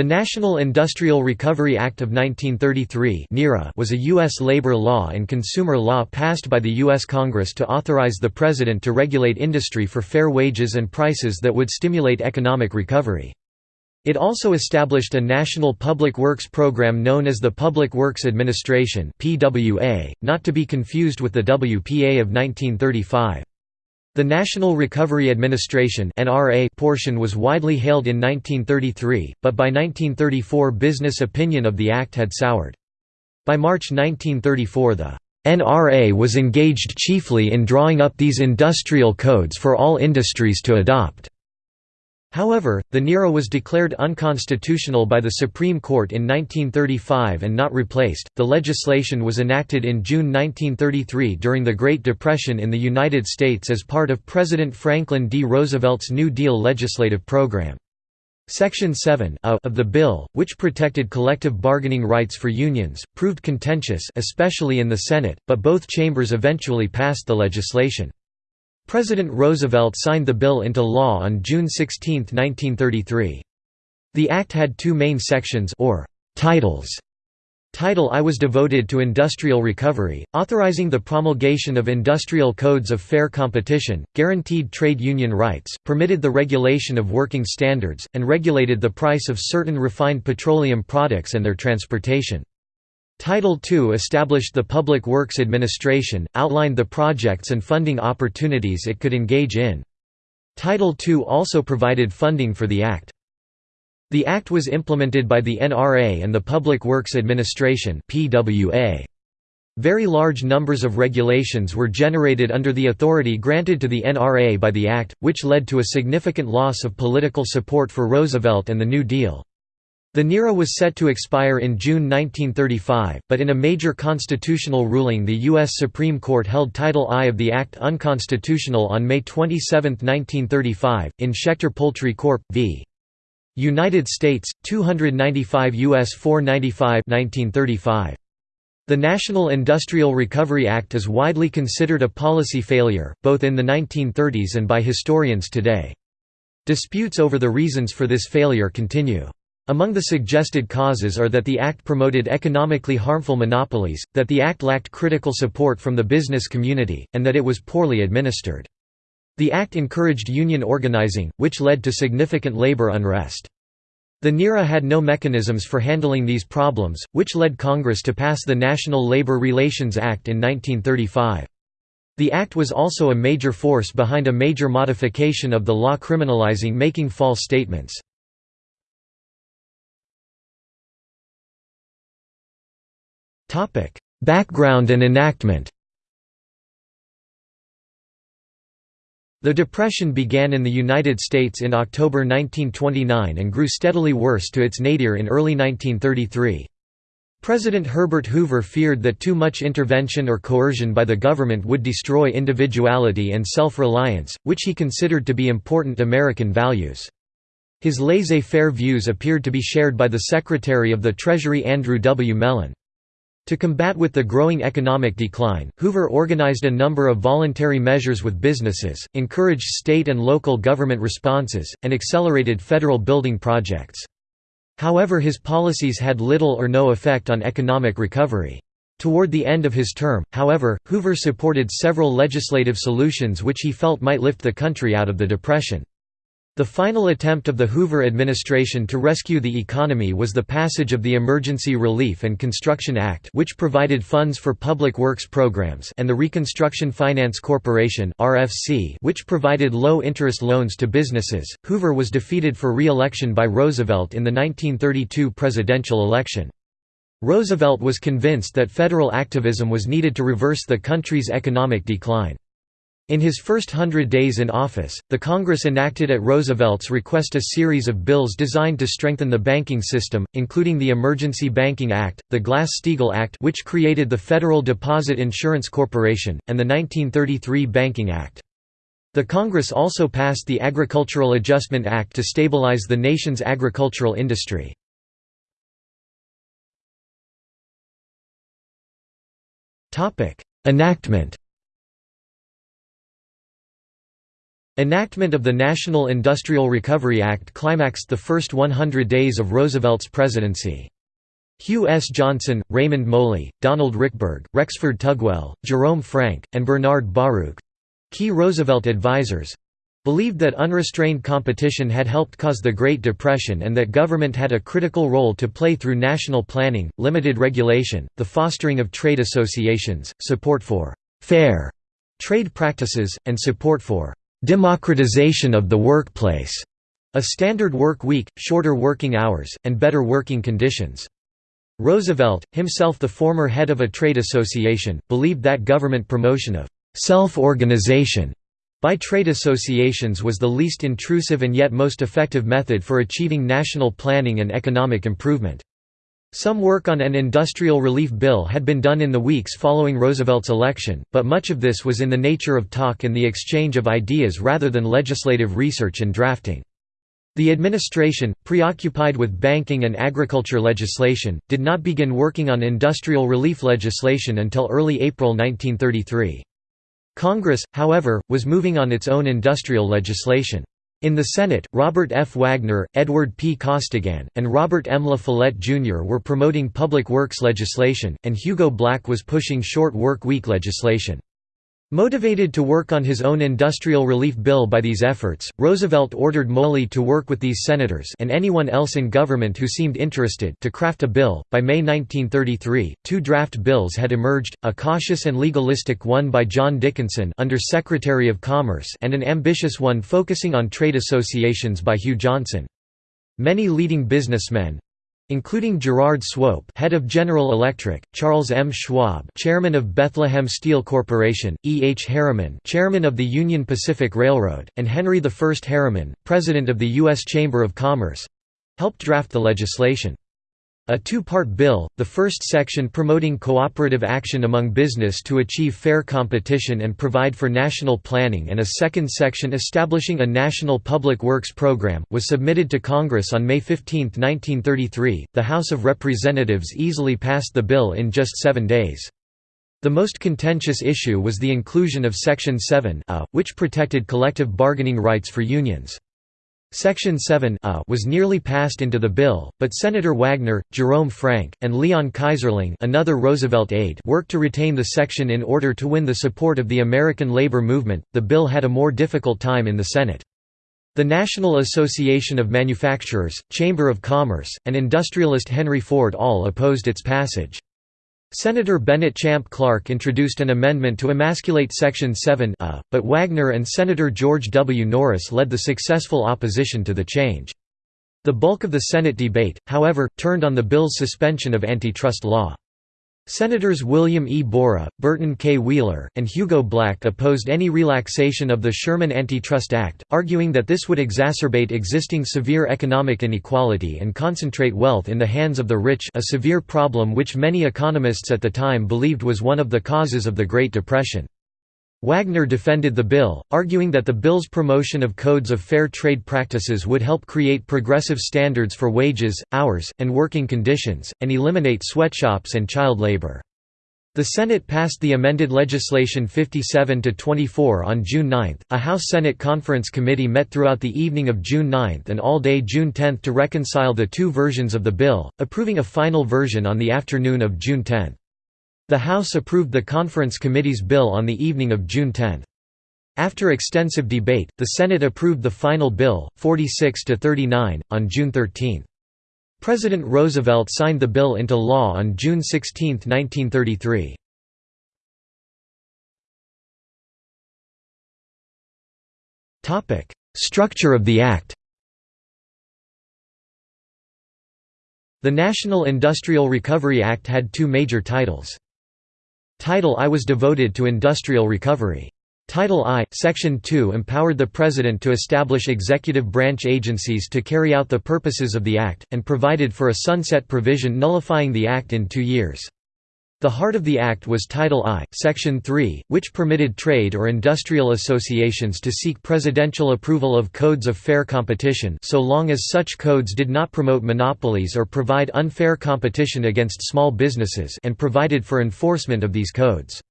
The National Industrial Recovery Act of 1933 was a U.S. labor law and consumer law passed by the U.S. Congress to authorize the President to regulate industry for fair wages and prices that would stimulate economic recovery. It also established a national public works program known as the Public Works Administration not to be confused with the WPA of 1935. The National Recovery Administration portion was widely hailed in 1933, but by 1934 business opinion of the act had soured. By March 1934 the NRA was engaged chiefly in drawing up these industrial codes for all industries to adopt. However, the NIRA was declared unconstitutional by the Supreme Court in 1935 and not replaced. The legislation was enacted in June 1933 during the Great Depression in the United States as part of President Franklin D. Roosevelt's New Deal legislative program. Section 7 of the bill, which protected collective bargaining rights for unions, proved contentious especially in the Senate, but both chambers eventually passed the legislation. President Roosevelt signed the bill into law on June 16, 1933. The act had two main sections or titles. Title I was devoted to industrial recovery, authorizing the promulgation of industrial codes of fair competition, guaranteed trade union rights, permitted the regulation of working standards, and regulated the price of certain refined petroleum products and their transportation. Title II established the Public Works Administration, outlined the projects and funding opportunities it could engage in. Title II also provided funding for the Act. The Act was implemented by the NRA and the Public Works Administration Very large numbers of regulations were generated under the authority granted to the NRA by the Act, which led to a significant loss of political support for Roosevelt and the New Deal. The NIRA was set to expire in June 1935, but in a major constitutional ruling the U.S. Supreme Court held Title I of the Act unconstitutional on May 27, 1935, in Schechter Poultry Corp. v. United States, 295 U.S. 495 1935. The National Industrial Recovery Act is widely considered a policy failure, both in the 1930s and by historians today. Disputes over the reasons for this failure continue. Among the suggested causes are that the Act promoted economically harmful monopolies, that the Act lacked critical support from the business community, and that it was poorly administered. The Act encouraged union organizing, which led to significant labor unrest. The NIRA had no mechanisms for handling these problems, which led Congress to pass the National Labor Relations Act in 1935. The Act was also a major force behind a major modification of the law criminalizing making false statements. Topic: Background and enactment. The Depression began in the United States in October 1929 and grew steadily worse to its nadir in early 1933. President Herbert Hoover feared that too much intervention or coercion by the government would destroy individuality and self-reliance, which he considered to be important American values. His laissez-faire views appeared to be shared by the Secretary of the Treasury Andrew W. Mellon. To combat with the growing economic decline, Hoover organized a number of voluntary measures with businesses, encouraged state and local government responses, and accelerated federal building projects. However his policies had little or no effect on economic recovery. Toward the end of his term, however, Hoover supported several legislative solutions which he felt might lift the country out of the Depression. The final attempt of the Hoover administration to rescue the economy was the passage of the Emergency Relief and Construction Act which provided funds for public works programs and the Reconstruction Finance Corporation RFC which provided low-interest loans to businesses. Hoover was defeated for re-election by Roosevelt in the 1932 presidential election. Roosevelt was convinced that federal activism was needed to reverse the country's economic decline. In his first hundred days in office, the Congress enacted at Roosevelt's request a series of bills designed to strengthen the banking system, including the Emergency Banking Act, the Glass-Steagall Act which created the Federal Deposit Insurance Corporation, and the 1933 Banking Act. The Congress also passed the Agricultural Adjustment Act to stabilize the nation's agricultural industry. Enactment Enactment of the National Industrial Recovery Act climaxed the first 100 days of Roosevelt's presidency. Hugh S. Johnson, Raymond Moley, Donald Richberg, Rexford Tugwell, Jerome Frank, and Bernard Baruch—key Roosevelt advisers, believed that unrestrained competition had helped cause the Great Depression and that government had a critical role to play through national planning, limited regulation, the fostering of trade associations, support for «fair» trade practices, and support for «democratization of the workplace», a standard work week, shorter working hours, and better working conditions. Roosevelt, himself the former head of a trade association, believed that government promotion of «self-organization» by trade associations was the least intrusive and yet most effective method for achieving national planning and economic improvement. Some work on an industrial relief bill had been done in the weeks following Roosevelt's election, but much of this was in the nature of talk and the exchange of ideas rather than legislative research and drafting. The administration, preoccupied with banking and agriculture legislation, did not begin working on industrial relief legislation until early April 1933. Congress, however, was moving on its own industrial legislation. In the Senate, Robert F. Wagner, Edward P. Costigan, and Robert M. La Follette Jr. were promoting public works legislation, and Hugo Black was pushing short work week legislation. Motivated to work on his own industrial relief bill by these efforts, Roosevelt ordered Moley to work with these senators and anyone else in government who seemed interested to craft a bill. By May 1933, two draft bills had emerged, a cautious and legalistic one by John Dickinson under Secretary of Commerce and an ambitious one focusing on trade associations by Hugh Johnson. Many leading businessmen, including Gerard Swope, head of General Electric, Charles M. Schwab, chairman of Bethlehem Steel Corporation, E. H. Harriman, chairman of the Union Pacific Railroad, and Henry I. Harriman, president of the U.S. Chamber of Commerce helped draft the legislation. A two-part bill, the first section promoting cooperative action among business to achieve fair competition and provide for national planning and a second section establishing a national public works program, was submitted to Congress on May 15, 1933. The House of Representatives easily passed the bill in just seven days. The most contentious issue was the inclusion of Section 7 which protected collective bargaining rights for unions. Section 7 uh, was nearly passed into the bill, but Senator Wagner, Jerome Frank, and Leon Keyserling another Roosevelt aide worked to retain the section in order to win the support of the American labor movement. The bill had a more difficult time in the Senate. The National Association of Manufacturers, Chamber of Commerce, and industrialist Henry Ford all opposed its passage. Senator Bennett Champ Clark introduced an amendment to emasculate Section 7 a, but Wagner and Senator George W. Norris led the successful opposition to the change. The bulk of the Senate debate, however, turned on the bill's suspension of antitrust law. Senators William E. Borah, Burton K. Wheeler, and Hugo Black opposed any relaxation of the Sherman Antitrust Act, arguing that this would exacerbate existing severe economic inequality and concentrate wealth in the hands of the rich a severe problem which many economists at the time believed was one of the causes of the Great Depression. Wagner defended the bill, arguing that the bill's promotion of codes of fair trade practices would help create progressive standards for wages, hours, and working conditions, and eliminate sweatshops and child labor. The Senate passed the amended legislation 57 to 24 on June 9. A House-Senate conference committee met throughout the evening of June 9 and all day June 10 to reconcile the two versions of the bill, approving a final version on the afternoon of June 10. The House approved the conference committee's bill on the evening of June 10. After extensive debate, the Senate approved the final bill, 46 to 39, on June 13. President Roosevelt signed the bill into law on June 16, 1933. Topic: Structure of the Act. The National Industrial Recovery Act had two major titles. Title I was devoted to industrial recovery. Title I, Section 2 empowered the President to establish executive branch agencies to carry out the purposes of the Act, and provided for a sunset provision nullifying the Act in two years. The heart of the Act was Title I, Section 3, which permitted trade or industrial associations to seek presidential approval of codes of fair competition so long as such codes did not promote monopolies or provide unfair competition against small businesses and provided for enforcement of these codes.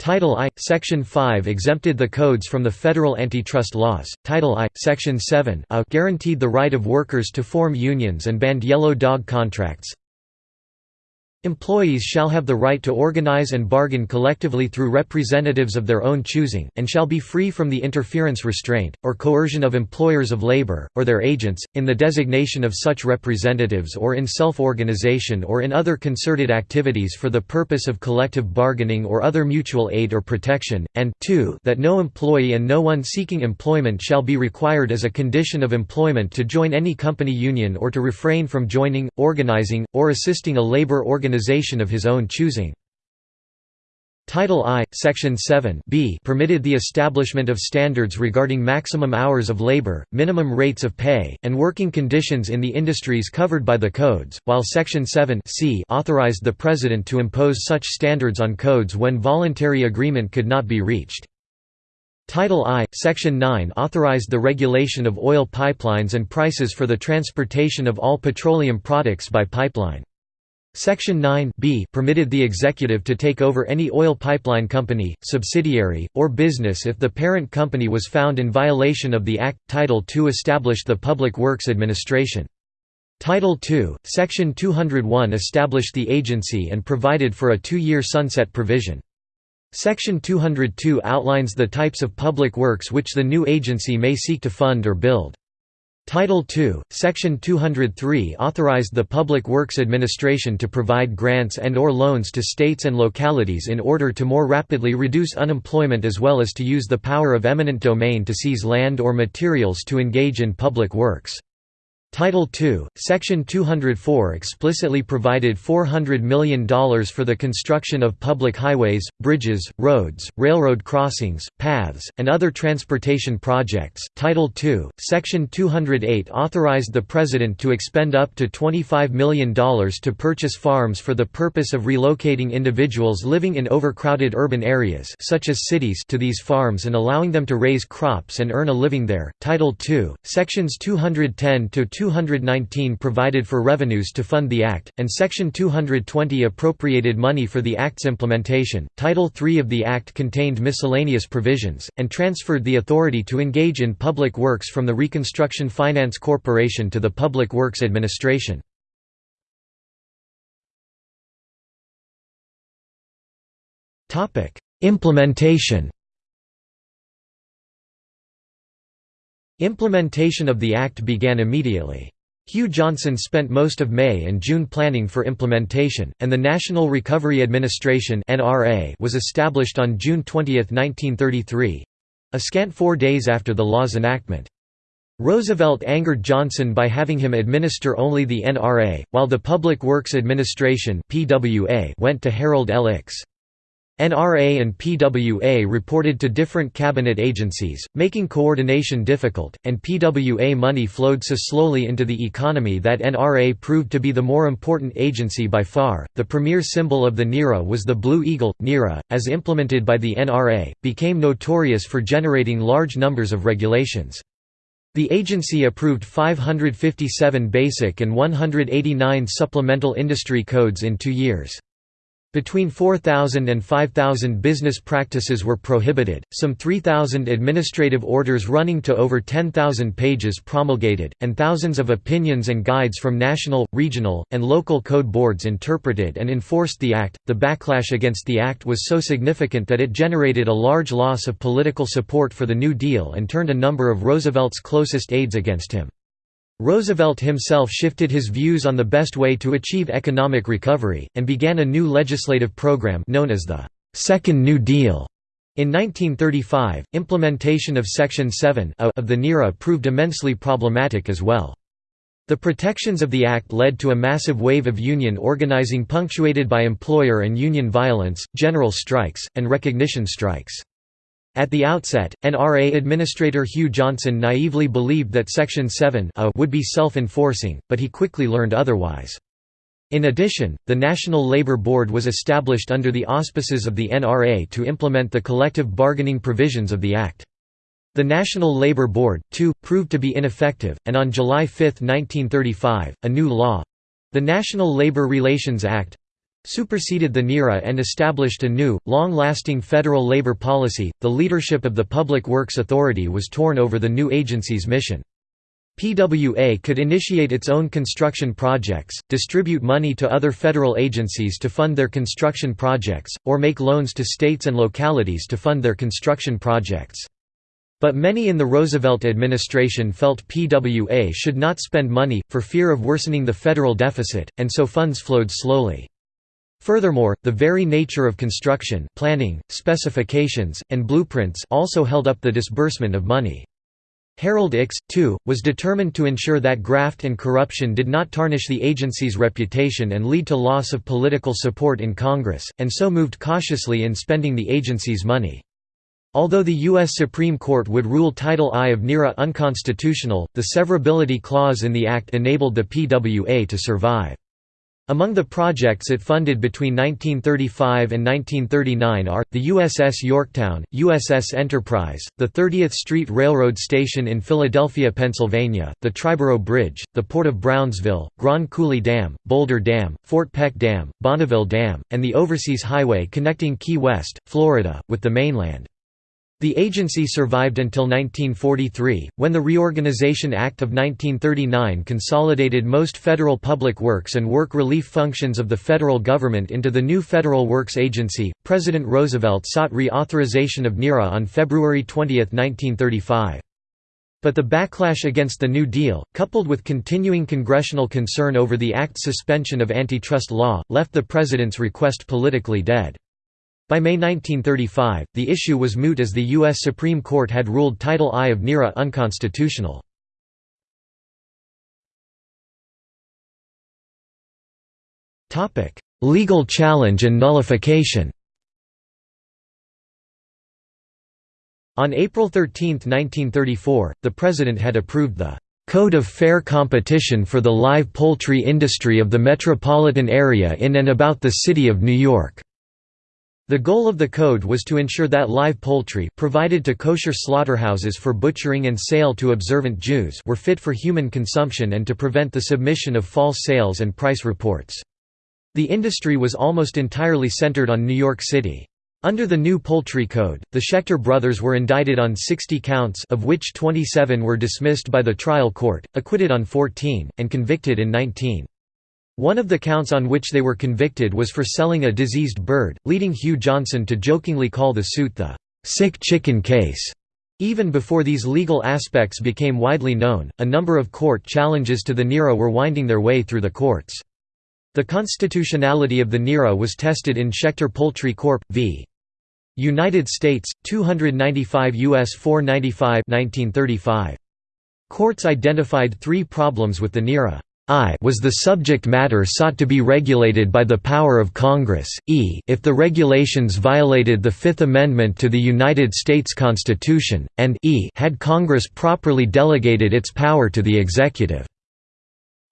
Title I, Section 5 exempted the codes from the federal antitrust laws. Title I, Section 7 uh, guaranteed the right of workers to form unions and banned yellow dog contracts. Employees shall have the right to organize and bargain collectively through representatives of their own choosing, and shall be free from the interference restraint, or coercion of employers of labor, or their agents, in the designation of such representatives or in self-organization or in other concerted activities for the purpose of collective bargaining or other mutual aid or protection, and 2 that no employee and no one seeking employment shall be required as a condition of employment to join any company union or to refrain from joining, organizing, or assisting a labor organization organization of his own choosing. Title I, Section 7 b permitted the establishment of standards regarding maximum hours of labor, minimum rates of pay, and working conditions in the industries covered by the codes, while Section 7 c authorized the President to impose such standards on codes when voluntary agreement could not be reached. Title I, Section 9 authorized the regulation of oil pipelines and prices for the transportation of all petroleum products by pipeline. Section 9 b permitted the executive to take over any oil pipeline company, subsidiary, or business if the parent company was found in violation of the Act. Title II established the Public Works Administration. Title II, Section 201 established the agency and provided for a two-year sunset provision. Section 202 outlines the types of public works which the new agency may seek to fund or build. Title II, Section 203 authorized the Public Works Administration to provide grants and or loans to states and localities in order to more rapidly reduce unemployment as well as to use the power of eminent domain to seize land or materials to engage in public works. Title II, Section 204 explicitly provided $400 million for the construction of public highways, bridges, roads, railroad crossings, paths, and other transportation projects. Title II, Section 208 authorized the President to expend up to $25 million to purchase farms for the purpose of relocating individuals living in overcrowded urban areas such as cities to these farms and allowing them to raise crops and earn a living there. Title II, Sections 210 to 219 provided for revenues to fund the Act, and Section 220 appropriated money for the Act's implementation. Title III of the Act contained miscellaneous provisions, and transferred the authority to engage in public works from the Reconstruction Finance Corporation to the Public Works Administration. Implementation Implementation of the Act began immediately. Hugh Johnson spent most of May and June planning for implementation, and the National Recovery Administration was established on June 20, 1933—a scant four days after the law's enactment. Roosevelt angered Johnson by having him administer only the NRA, while the Public Works Administration went to Harold L. NRA and PWA reported to different cabinet agencies, making coordination difficult, and PWA money flowed so slowly into the economy that NRA proved to be the more important agency by far. The premier symbol of the NIRA was the Blue Eagle. NIRA, as implemented by the NRA, became notorious for generating large numbers of regulations. The agency approved 557 basic and 189 supplemental industry codes in two years. Between 4,000 and 5,000 business practices were prohibited, some 3,000 administrative orders running to over 10,000 pages promulgated, and thousands of opinions and guides from national, regional, and local code boards interpreted and enforced the Act. The backlash against the Act was so significant that it generated a large loss of political support for the New Deal and turned a number of Roosevelt's closest aides against him. Roosevelt himself shifted his views on the best way to achieve economic recovery, and began a new legislative program known as the Second New Deal. In 1935, implementation of Section 7 of the NIRA proved immensely problematic as well. The protections of the Act led to a massive wave of union organizing punctuated by employer and union violence, general strikes, and recognition strikes. At the outset, NRA Administrator Hugh Johnson naively believed that Section 7 would be self-enforcing, but he quickly learned otherwise. In addition, the National Labor Board was established under the auspices of the NRA to implement the collective bargaining provisions of the Act. The National Labor Board, too, proved to be ineffective, and on July 5, 1935, a new law—the National Labor Relations Act, superseded the NIRA and established a new, long-lasting federal labor policy. The leadership of the Public Works Authority was torn over the new agency's mission. PWA could initiate its own construction projects, distribute money to other federal agencies to fund their construction projects, or make loans to states and localities to fund their construction projects. But many in the Roosevelt administration felt PWA should not spend money, for fear of worsening the federal deficit, and so funds flowed slowly. Furthermore, the very nature of construction planning, specifications, and blueprints also held up the disbursement of money. Harold Ickes, too, was determined to ensure that graft and corruption did not tarnish the agency's reputation and lead to loss of political support in Congress, and so moved cautiously in spending the agency's money. Although the U.S. Supreme Court would rule Title I of NIRA unconstitutional, the severability clause in the Act enabled the PWA to survive. Among the projects it funded between 1935 and 1939 are, the USS Yorktown, USS Enterprise, the 30th Street Railroad Station in Philadelphia, Pennsylvania, the Triborough Bridge, the Port of Brownsville, Grand Coulee Dam, Boulder Dam, Fort Peck Dam, Bonneville Dam, and the Overseas Highway connecting Key West, Florida, with the mainland. The agency survived until 1943, when the Reorganization Act of 1939 consolidated most federal public works and work relief functions of the federal government into the new Federal Works Agency. President Roosevelt sought reauthorization of NIRA on February 20, 1935. But the backlash against the New Deal, coupled with continuing congressional concern over the act's suspension of antitrust law, left the president's request politically dead. By May 1935, the issue was moot as the U.S. Supreme Court had ruled Title I of NIRA unconstitutional. Legal challenge and nullification On April 13, 1934, the President had approved the "'Code of Fair Competition for the Live Poultry Industry of the Metropolitan Area in and about the City of New York' The goal of the code was to ensure that live poultry provided to kosher slaughterhouses for butchering and sale to observant Jews were fit for human consumption and to prevent the submission of false sales and price reports. The industry was almost entirely centered on New York City. Under the new poultry code, the Schechter brothers were indicted on 60 counts of which 27 were dismissed by the trial court, acquitted on 14, and convicted in 19. One of the counts on which they were convicted was for selling a diseased bird, leading Hugh Johnson to jokingly call the suit the sick chicken case. Even before these legal aspects became widely known, a number of court challenges to the NIRA were winding their way through the courts. The constitutionality of the NIRA was tested in Schechter Poultry Corp. v. United States, 295 U.S. 495 1935. Courts identified three problems with the NIRA. I was the subject matter sought to be regulated by the power of Congress, e if the regulations violated the Fifth Amendment to the United States Constitution, and e had Congress properly delegated its power to the executive.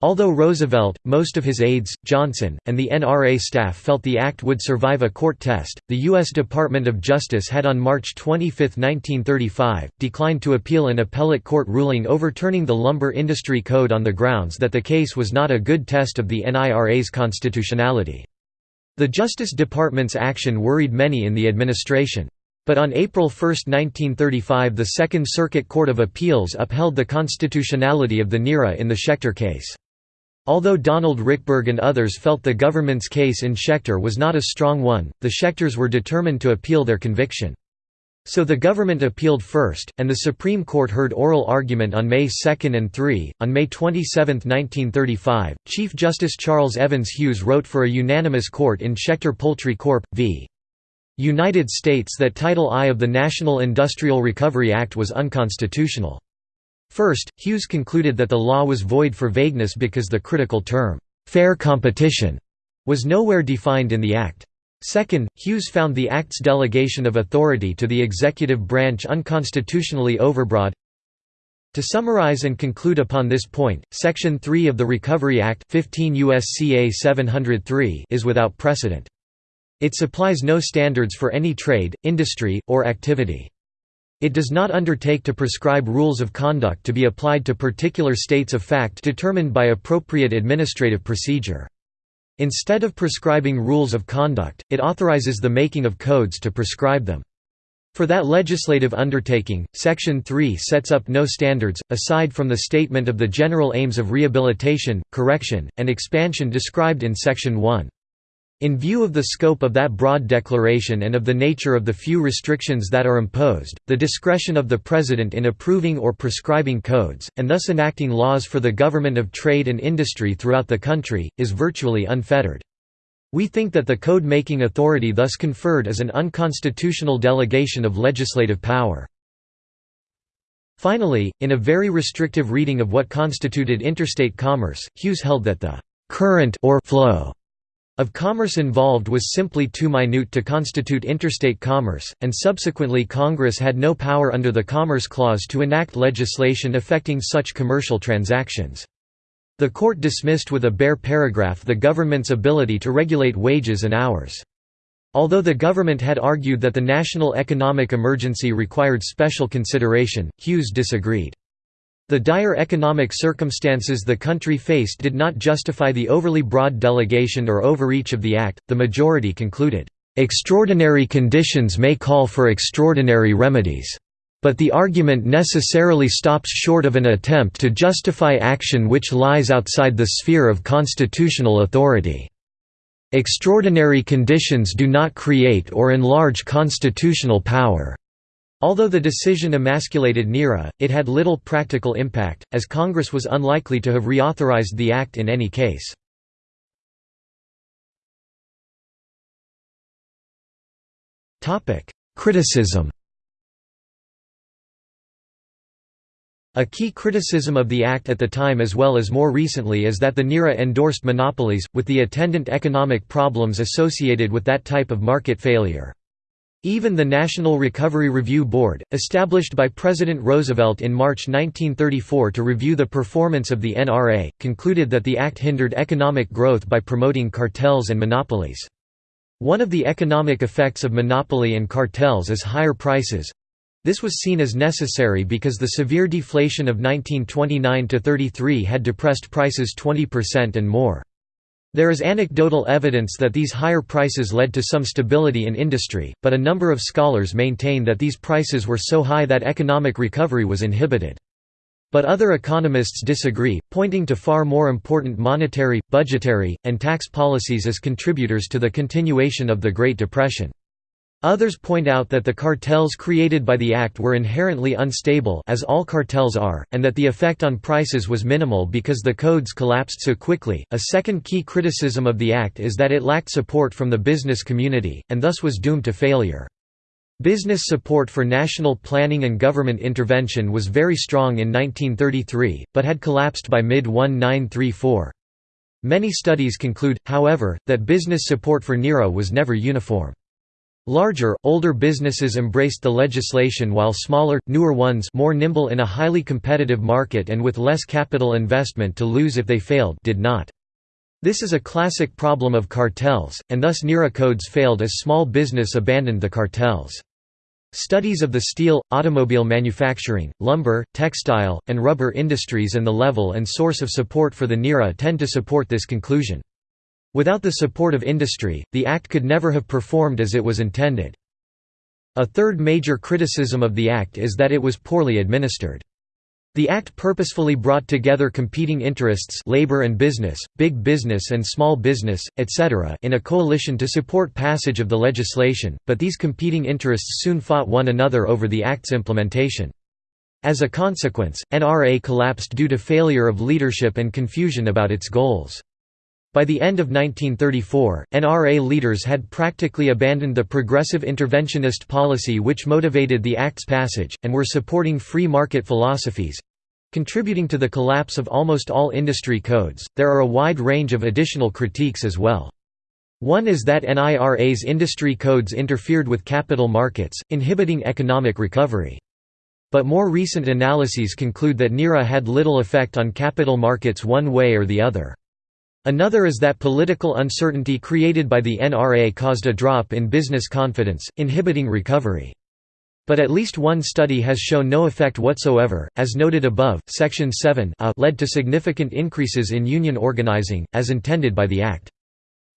Although Roosevelt, most of his aides, Johnson, and the NRA staff felt the act would survive a court test, the U.S. Department of Justice had on March 25, 1935, declined to appeal an appellate court ruling overturning the Lumber Industry Code on the grounds that the case was not a good test of the NIRA's constitutionality. The Justice Department's action worried many in the administration. But on April 1, 1935 the Second Circuit Court of Appeals upheld the constitutionality of the NIRA in the Schechter case. Although Donald Richberg and others felt the government's case in Schechter was not a strong one, the Schechters were determined to appeal their conviction. So the government appealed first, and the Supreme Court heard oral argument on May 2 and 3. On May 27, 1935, Chief Justice Charles Evans Hughes wrote for a unanimous court in Schechter Poultry Corp. v. United States that Title I of the National Industrial Recovery Act was unconstitutional. First, Hughes concluded that the law was void for vagueness because the critical term, "'fair competition' was nowhere defined in the Act. Second, Hughes found the Act's delegation of authority to the executive branch unconstitutionally overbroad. To summarize and conclude upon this point, Section 3 of the Recovery Act 15 USCA 703 is without precedent. It supplies no standards for any trade, industry, or activity. It does not undertake to prescribe rules of conduct to be applied to particular states of fact determined by appropriate administrative procedure. Instead of prescribing rules of conduct, it authorizes the making of codes to prescribe them. For that legislative undertaking, Section 3 sets up no standards, aside from the statement of the general aims of rehabilitation, correction, and expansion described in Section 1. In view of the scope of that broad declaration and of the nature of the few restrictions that are imposed, the discretion of the President in approving or prescribing codes, and thus enacting laws for the government of trade and industry throughout the country, is virtually unfettered. We think that the code-making authority thus conferred is an unconstitutional delegation of legislative power. Finally, in a very restrictive reading of what constituted interstate commerce, Hughes held that the current or flow of commerce involved was simply too minute to constitute interstate commerce, and subsequently Congress had no power under the Commerce Clause to enact legislation affecting such commercial transactions. The court dismissed with a bare paragraph the government's ability to regulate wages and hours. Although the government had argued that the national economic emergency required special consideration, Hughes disagreed. The dire economic circumstances the country faced did not justify the overly broad delegation or overreach of the Act, the majority concluded, "...extraordinary conditions may call for extraordinary remedies." But the argument necessarily stops short of an attempt to justify action which lies outside the sphere of constitutional authority. Extraordinary conditions do not create or enlarge constitutional power. Although the decision emasculated NIRA, it had little practical impact, as Congress was unlikely to have reauthorized the act in any case. Criticism A key criticism of the Act at the time as well as more recently is that the NIRA endorsed monopolies, with the attendant economic problems associated with that type of market failure. Even the National Recovery Review Board, established by President Roosevelt in March 1934 to review the performance of the NRA, concluded that the act hindered economic growth by promoting cartels and monopolies. One of the economic effects of monopoly and cartels is higher prices, this was seen as necessary because the severe deflation of 1929–33 had depressed prices 20% and more. There is anecdotal evidence that these higher prices led to some stability in industry, but a number of scholars maintain that these prices were so high that economic recovery was inhibited. But other economists disagree, pointing to far more important monetary, budgetary, and tax policies as contributors to the continuation of the Great Depression. Others point out that the cartels created by the act were inherently unstable as all cartels are, and that the effect on prices was minimal because the codes collapsed so quickly. A second key criticism of the act is that it lacked support from the business community, and thus was doomed to failure. Business support for national planning and government intervention was very strong in 1933, but had collapsed by mid-1934. Many studies conclude, however, that business support for NIRA was never uniform. Larger, older businesses embraced the legislation while smaller, newer ones more nimble in a highly competitive market and with less capital investment to lose if they failed did not. This is a classic problem of cartels, and thus NIRA codes failed as small business abandoned the cartels. Studies of the steel, automobile manufacturing, lumber, textile, and rubber industries and the level and source of support for the NIRA tend to support this conclusion. Without the support of industry, the Act could never have performed as it was intended. A third major criticism of the Act is that it was poorly administered. The Act purposefully brought together competing interests labor and business, big business and small business, etc. in a coalition to support passage of the legislation, but these competing interests soon fought one another over the Act's implementation. As a consequence, NRA collapsed due to failure of leadership and confusion about its goals. By the end of 1934, NRA leaders had practically abandoned the progressive interventionist policy which motivated the Act's passage, and were supporting free market philosophies contributing to the collapse of almost all industry codes. There are a wide range of additional critiques as well. One is that NIRA's industry codes interfered with capital markets, inhibiting economic recovery. But more recent analyses conclude that NIRA had little effect on capital markets one way or the other. Another is that political uncertainty created by the NRA caused a drop in business confidence, inhibiting recovery. But at least one study has shown no effect whatsoever. As noted above, Section 7 uh, led to significant increases in union organizing, as intended by the Act.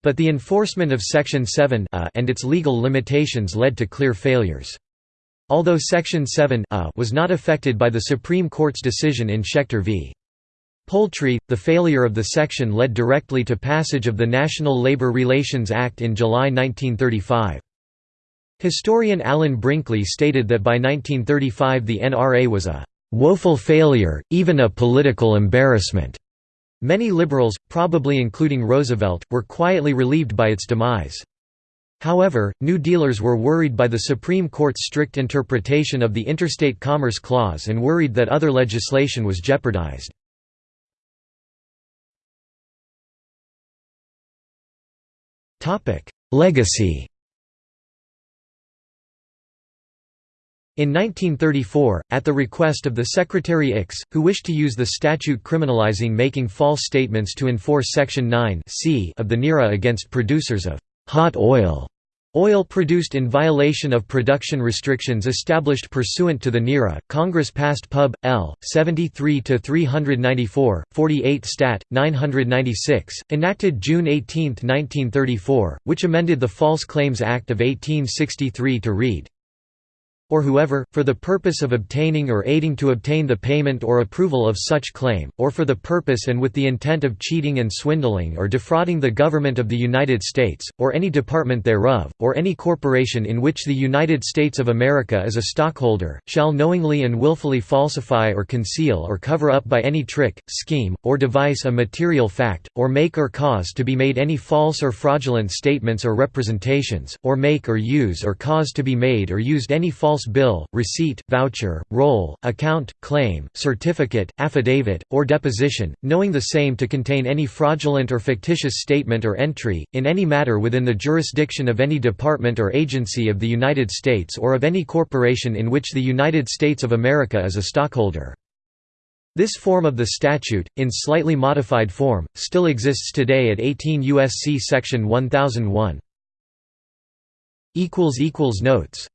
But the enforcement of Section 7 uh, and its legal limitations led to clear failures. Although Section 7 uh, was not affected by the Supreme Court's decision in Schechter v. Poultry, the failure of the section led directly to passage of the National Labor Relations Act in July 1935. Historian Alan Brinkley stated that by 1935 the NRA was a "...woeful failure, even a political embarrassment." Many liberals, probably including Roosevelt, were quietly relieved by its demise. However, New Dealers were worried by the Supreme Court's strict interpretation of the Interstate Commerce Clause and worried that other legislation was jeopardized. Legacy In 1934, at the request of the Secretary Ickes, who wished to use the statute criminalizing making false statements to enforce Section 9 c of the NIRA against producers of «hot oil», Oil produced in violation of production restrictions established pursuant to the NIRA, Congress passed Pub. L. 73-394, 48 Stat. 996, enacted June 18, 1934, which amended the False Claims Act of 1863 to read, or whoever, for the purpose of obtaining or aiding to obtain the payment or approval of such claim, or for the purpose and with the intent of cheating and swindling or defrauding the government of the United States, or any department thereof, or any corporation in which the United States of America is a stockholder, shall knowingly and willfully falsify or conceal or cover up by any trick, scheme, or device a material fact, or make or cause to be made any false or fraudulent statements or representations, or make or use or cause to be made or used any false false bill, receipt, voucher, roll, account, claim, certificate, affidavit, or deposition, knowing the same to contain any fraudulent or fictitious statement or entry, in any matter within the jurisdiction of any department or agency of the United States or of any corporation in which the United States of America is a stockholder. This form of the statute, in slightly modified form, still exists today at 18 U.S.C. Section 1001. Notes